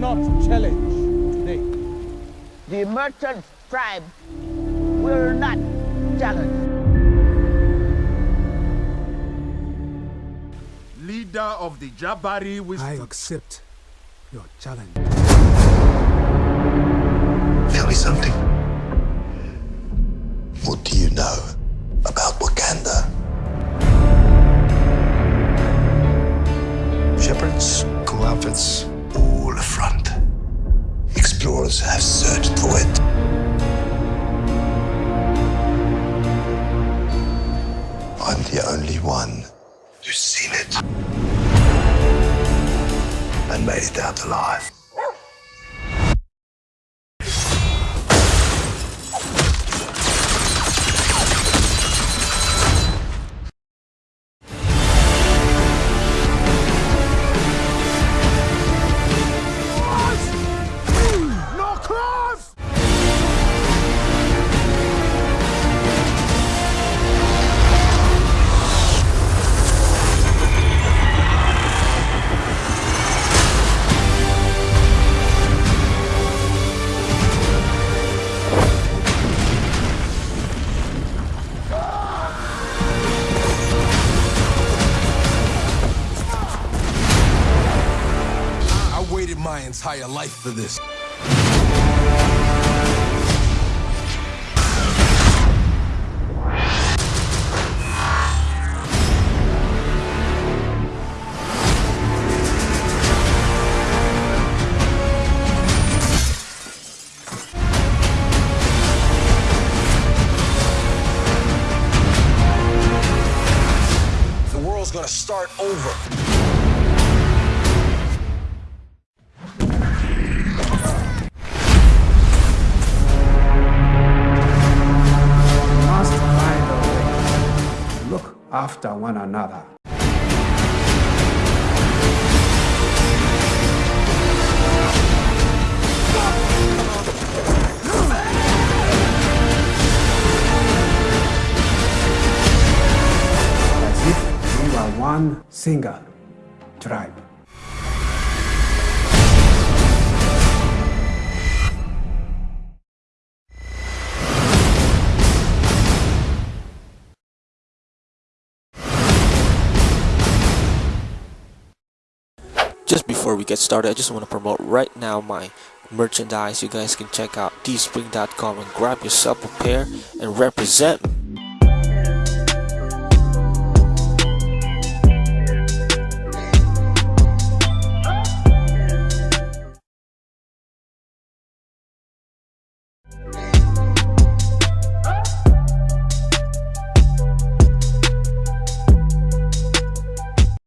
not challenge today. The merchant tribe will not challenge. Leader of the Jabari will I accept your challenge. Tell me something. What do you know about Wakanda? Shepherds, cool outfits, a front. Explorers have searched for it. I'm the only one who's seen it and made it out alive. Life for this. The world's gonna start over. After one another. As if we were one single tribe. Just before we get started, I just want to promote right now my merchandise. You guys can check out teespring.com and grab yourself a pair and represent